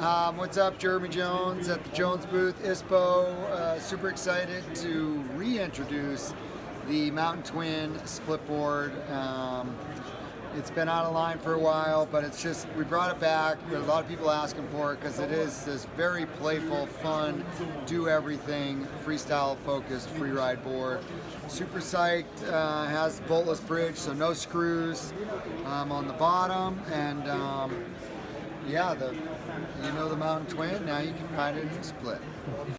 Um, what's up, Jeremy Jones at the Jones booth, ISPO. Uh, super excited to reintroduce the Mountain Twin split board. Um, it's been out of line for a while, but it's just, we brought it back. A lot of people asking for it because it is this very playful, fun, do everything, freestyle focused free ride board. Super psyched, uh, has boltless bridge, so no screws um, on the bottom. And um, yeah, the you know the Mountain Twin, now you can ride it in split.